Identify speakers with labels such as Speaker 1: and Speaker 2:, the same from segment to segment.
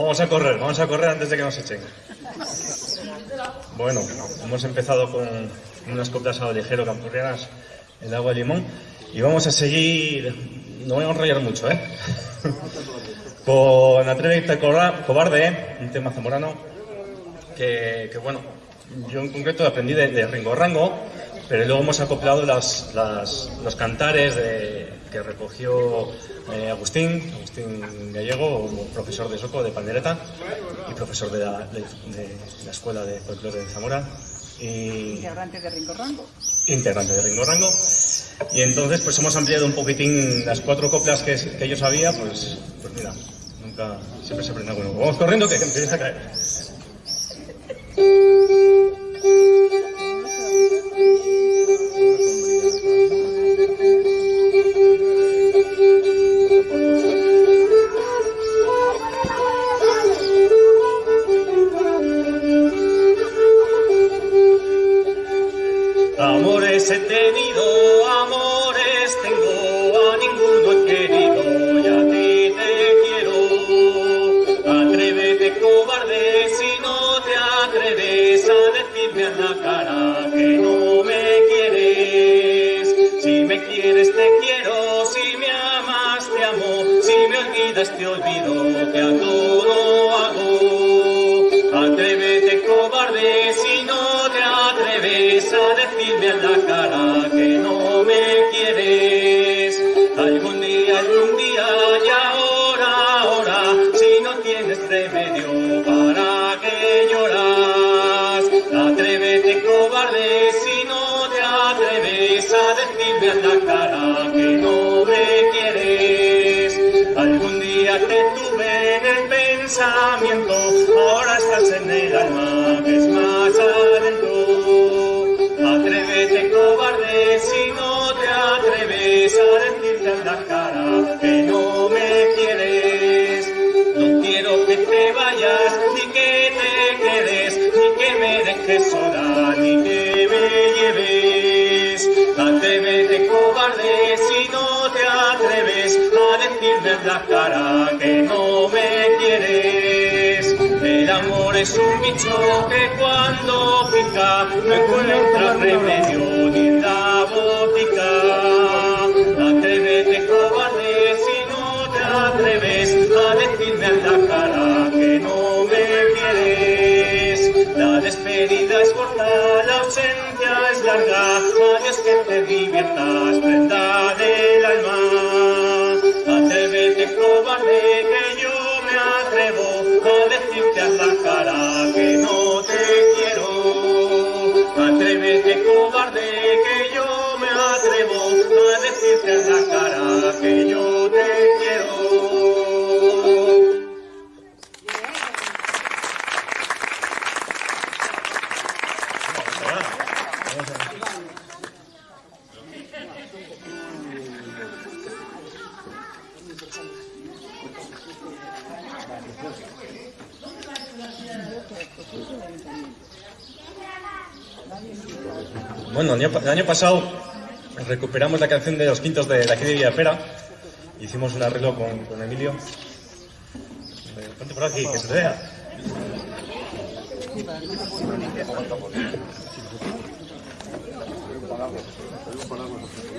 Speaker 1: Vamos a correr, vamos a correr antes de que nos echen. Bueno, hemos empezado con unas coplas a ligero campurrianas, el agua de limón, y vamos a seguir, no voy a enrollar mucho, ¿eh? con Atrévete Cobarde, un tema zamorano, que, que bueno, yo en concreto aprendí de Ringo Rango, pero luego hemos acoplado las, las, los cantares de, que recogió eh, Agustín, Agustín Gallego, profesor de Soco de Pandereta y profesor de la, de, de la Escuela de Folclore de Zamora. Y,
Speaker 2: integrante de Ringo Rango.
Speaker 1: Integrante de Ringo Rango. Y entonces pues hemos ampliado un poquitín las cuatro coplas que, que yo sabía, pues, pues mira, nunca, siempre se aprende algo Vamos corriendo que empieza a caer. Cobarde si no te atreves a decirme a la cara que no me quieres. Si me quieres te quiero, si me amas te amo, si me olvidas te olvido que a todo hago. Atrévete cobarde si no te atreves a decirme a la cara día te tuve en el pensamiento, ahora estás en el alma que es más adentro. Atrévete cobarde si no te atreves a decirte a la cara que no me quieres. No quiero que te vayas, ni que te quedes, ni que me dejes sola, la cara que no me quieres. El amor es un bicho que cuando pica no encuentra remedio ni en la botica. Atrévete cobarde si no te atreves a decirme en la cara que no me quieres. La despedida es corta, la ausencia es larga. Adiós que te diviertas, prenda a decirte Bueno, el año, el año pasado recuperamos la canción de los quintos de, de aquí de Villapera. Hicimos un arreglo con, con Emilio. Ponte por aquí, que se vea.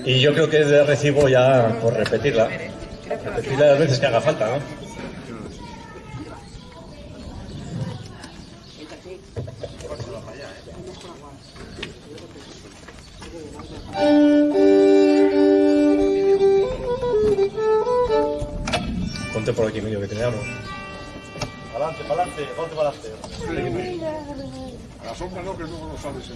Speaker 1: Y yo creo que es de recibo ya por repetirla. Repetirla las veces que haga falta, ¿no? Ponte por aquí, medio que teníamos.
Speaker 3: Adelante, para adelante, ponte para adelante. A la sombra no, que luego no sabes.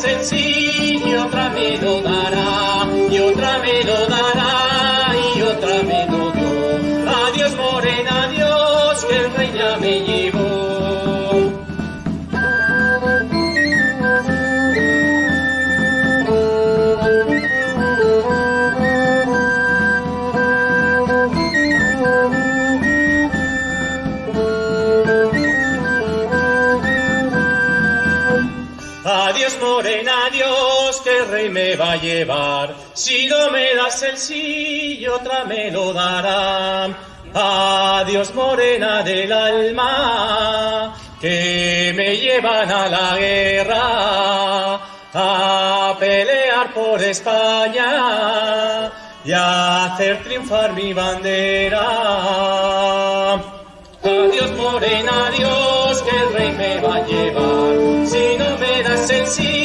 Speaker 1: sencillo camino da. va a llevar. Si no me das el sí, otra me lo dará. Adiós morena del alma, que me llevan a la guerra, a pelear por España y a hacer triunfar mi bandera. Adiós morena, adiós, que el rey me va a llevar. Si no me das el sí,